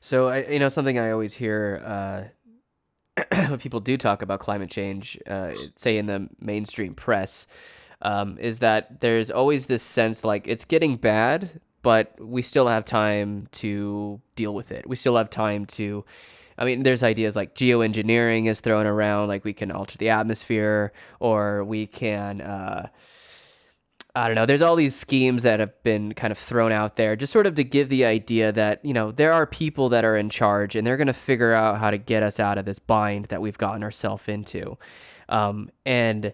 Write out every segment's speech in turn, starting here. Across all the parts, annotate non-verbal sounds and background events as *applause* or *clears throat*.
So I, you know, something I always hear uh, *clears throat* when people do talk about climate change, uh, say in the mainstream press, um, is that there's always this sense like it's getting bad, but we still have time to deal with it. We still have time to. I mean, there's ideas like geoengineering is thrown around, like we can alter the atmosphere, or we can. Uh, I don't know. There's all these schemes that have been kind of thrown out there, just sort of to give the idea that you know there are people that are in charge, and they're going to figure out how to get us out of this bind that we've gotten ourselves into. Um, and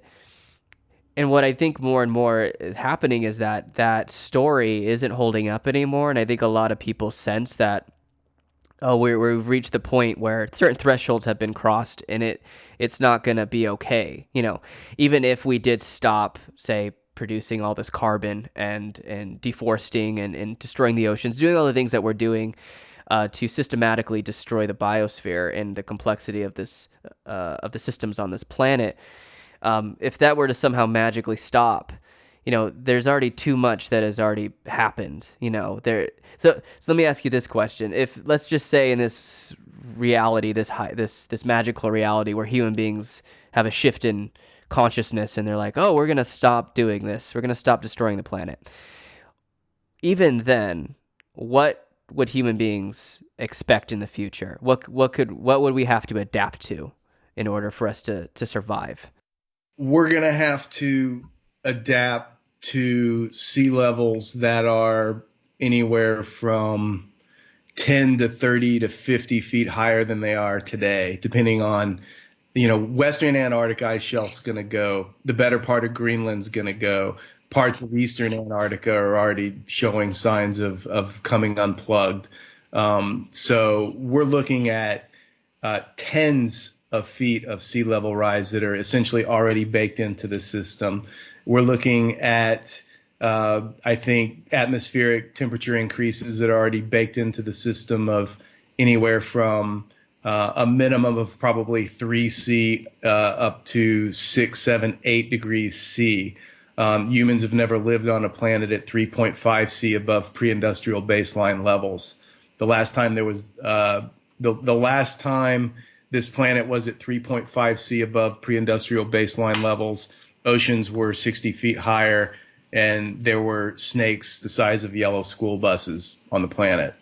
and what I think more and more is happening is that that story isn't holding up anymore, and I think a lot of people sense that oh we we've reached the point where certain thresholds have been crossed and it it's not going to be okay you know even if we did stop say producing all this carbon and and deforesting and, and destroying the oceans doing all the things that we're doing uh, to systematically destroy the biosphere and the complexity of this uh, of the systems on this planet um, if that were to somehow magically stop, you know, there's already too much that has already happened. You know, there. So, so let me ask you this question: If let's just say in this reality, this high, this this magical reality where human beings have a shift in consciousness and they're like, oh, we're gonna stop doing this. We're gonna stop destroying the planet. Even then, what would human beings expect in the future? What what could what would we have to adapt to in order for us to to survive? we're going to have to adapt to sea levels that are anywhere from 10 to 30 to 50 feet higher than they are today, depending on, you know, Western Antarctic ice shelf's going to go, the better part of Greenland's going to go. Parts of Eastern Antarctica are already showing signs of, of coming unplugged. Um, so we're looking at uh, tens of feet of sea level rise that are essentially already baked into the system. We're looking at, uh, I think, atmospheric temperature increases that are already baked into the system of anywhere from uh, a minimum of probably 3 C uh, up to 6, 7, 8 degrees C. Um, humans have never lived on a planet at 3.5 C above pre-industrial baseline levels. The last time there was uh, the the last time this planet was at 3.5 C above pre-industrial baseline levels. Oceans were 60 feet higher, and there were snakes the size of yellow school buses on the planet.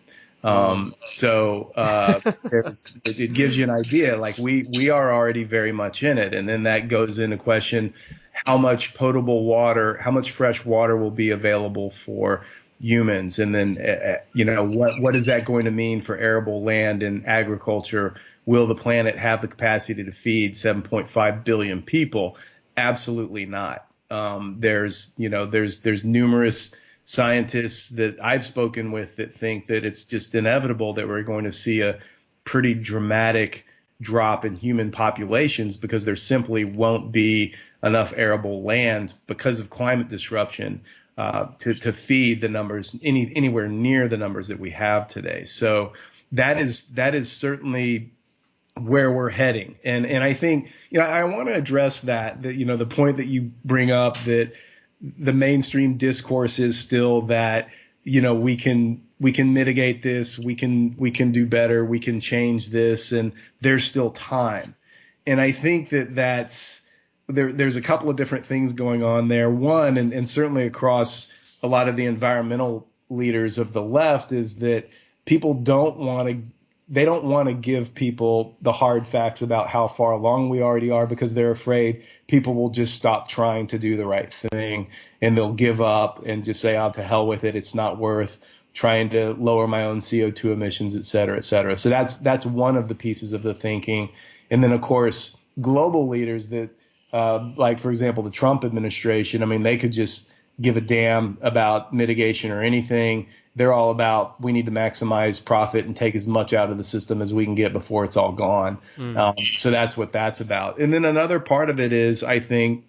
Um, so uh, it, it, gives you an idea. Like we we are already very much in it, and then that goes into question: how much potable water, how much fresh water will be available for humans, and then uh, you know what what is that going to mean for arable land and agriculture? will the planet have the capacity to feed 7.5 billion people? Absolutely not. Um, there's, you know, there's there's numerous scientists that I've spoken with that think that it's just inevitable that we're going to see a pretty dramatic drop in human populations because there simply won't be enough arable land because of climate disruption uh, to to feed the numbers any anywhere near the numbers that we have today. So that is that is certainly where we're heading. And and I think you know I want to address that that you know the point that you bring up that the mainstream discourse is still that you know we can we can mitigate this, we can we can do better, we can change this and there's still time. And I think that that's there there's a couple of different things going on there. One and, and certainly across a lot of the environmental leaders of the left is that people don't want to they don't want to give people the hard facts about how far along we already are because they're afraid people will just stop trying to do the right thing and they'll give up and just say, "Oh, to hell with it. It's not worth trying to lower my own CO2 emissions, et cetera, et cetera." So that's that's one of the pieces of the thinking. And then, of course, global leaders that, uh, like for example, the Trump administration. I mean, they could just give a damn about mitigation or anything they're all about we need to maximize profit and take as much out of the system as we can get before it's all gone. Mm. Um, so that's what that's about. And then another part of it is, I think,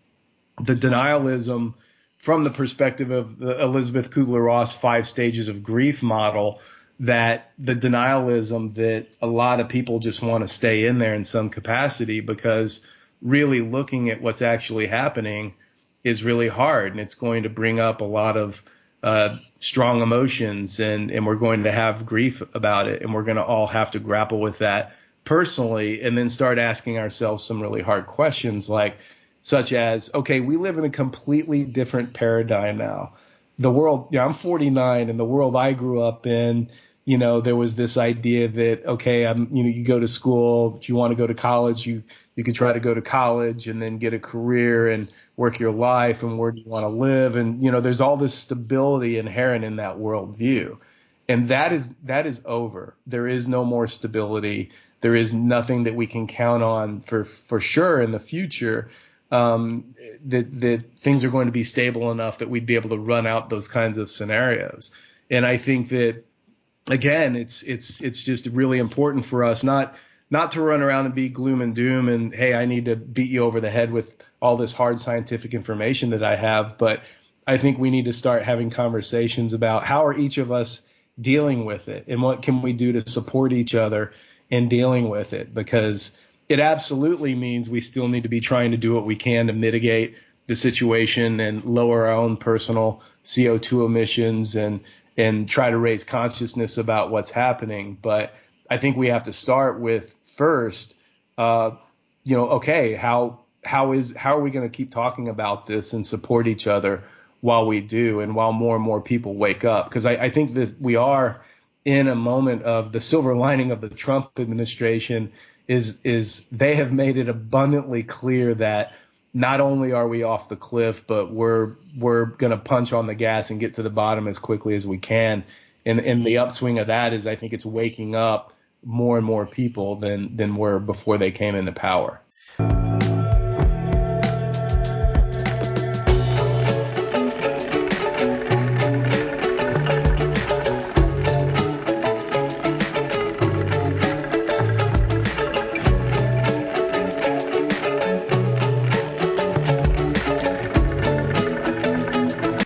the denialism from the perspective of the Elisabeth Kubler Ross five stages of grief model. That the denialism that a lot of people just want to stay in there in some capacity because really looking at what's actually happening is really hard and it's going to bring up a lot of uh, strong emotions and, and we're going to have grief about it and we're going to all have to grapple with that personally and then start asking ourselves some really hard questions like such as okay we live in a completely different paradigm now. The world yeah i'm 49 and the world i grew up in you know there was this idea that okay i'm you know you go to school if you want to go to college you you could try to go to college and then get a career and work your life and where do you want to live. And you know there's all this stability inherent in that worldview. And that is that is over. There is no more stability. There is nothing that we can count on for for sure in the future um, that that things are going to be stable enough that we'd be able to run out those kinds of scenarios. And i think that again it's it's it's just really important for us not not to run around and be gloom and doom and hey, I need to beat you over the head with all this hard scientific information that I have, but I think we need to start having conversations about how are each of us dealing with it and what can we do to support each other in dealing with it? Because it absolutely means we still need to be trying to do what we can to mitigate the situation and lower our own personal CO2 emissions and and try to raise consciousness about what's happening but I think we have to start with first, uh, you know, okay, how how is how are we going to keep talking about this and support each other while we do and while more and more people wake up? Because I, I think that we are in a moment of the silver lining of the Trump administration is is they have made it abundantly clear that not only are we off the cliff, but we're we're going to punch on the gas and get to the bottom as quickly as we can. And and the upswing of that is I think it's waking up more and more people than than were before they came into power.